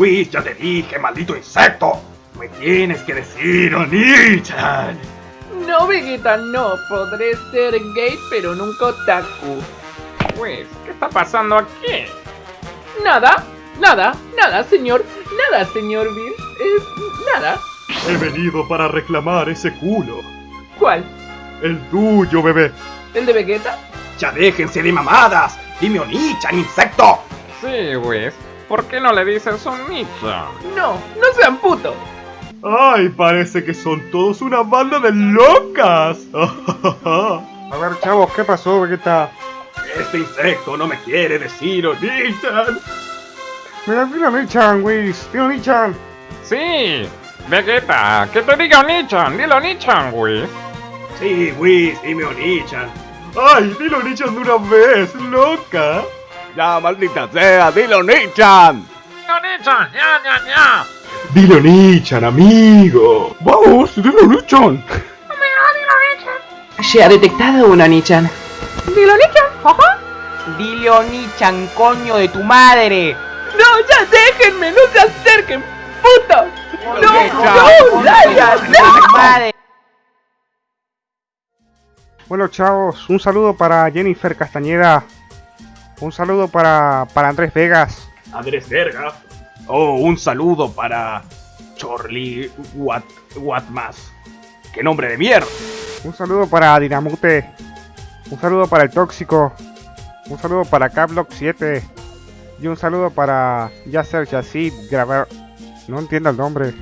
Whis, ya te dije, maldito insecto. Me tienes que decir, Oni-chan. No, Vegeta, no. Podré ser gay, pero nunca otaku. Pues, ¿qué está pasando aquí? Nada, nada, nada, señor. Nada, señor Bill. Eh, nada. He venido para reclamar ese culo. ¿Cuál? El tuyo, bebé. ¿El de Vegeta? Ya déjense de mamadas. Dime Oni-chan, insecto. Sí, Whis. ¿Por qué no le dices un nicho? No, no sean putos. Ay, parece que son todos una banda de locas. A ver, chavos, ¿qué pasó, Vegeta? Este insecto no me quiere decir Oni-chan. Mira, dile a Nichan, Whis. Dile a Nichan. Sí, Vegeta, que te diga Nichan, dilo Nichan, Whis. Sí, Whis, dime Oni-chan. Ay, dilo Oni-chan de una vez, loca. Ya, maldita sea, dilo Nichan. Dilo Nichan, ya, ya, ya. Dilo Oni-chan, amigo. Vamos, dile a Nichan. Se ha detectado una Nichan. Dilo Nichan, ajá. Dile Onichan, coño de tu madre. No, ya déjenme, no se acerquen, putos. No, no, de no. Bueno, chavos, un saludo para Jennifer Castañeda. Un saludo para, para Andrés Vegas. Andrés Verga. Oh, un saludo para Chorli Wat, Watmas. ¡Qué nombre de mierda! Un saludo para Dinamute. Un saludo para el Tóxico. Un saludo para Caplock 7. Y un saludo para Yasser Yacid Grabar. No entiendo el nombre.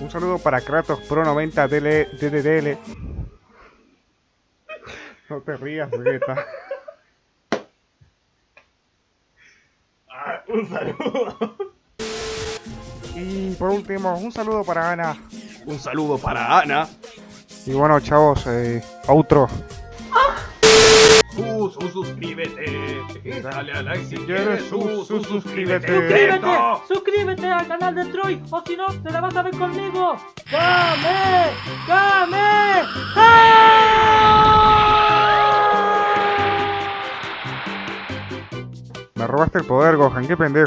Un saludo para Kratos Pro 90 DL, DDDL. No te rías, Vegeta. Un saludo. Y por último, un saludo para Ana. Un saludo para Ana. Y bueno, chavos, eh, outro. Su, su, suscríbete. Y dale a like si quieres, su, Su, su, su, suscríbete. suscríbete. Suscríbete, suscríbete al canal de Troy, o si no, te la vas a ver conmigo. ¡Game! ¡Game! Me robaste el poder, Gohan, qué pendejo.